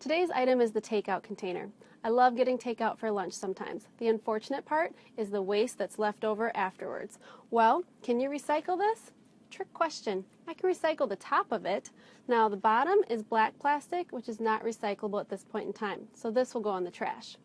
Today's item is the takeout container. I love getting takeout for lunch sometimes. The unfortunate part is the waste that's left over afterwards. Well, can you recycle this? Trick question. I can recycle the top of it. Now the bottom is black plastic, which is not recyclable at this point in time. So this will go in the trash.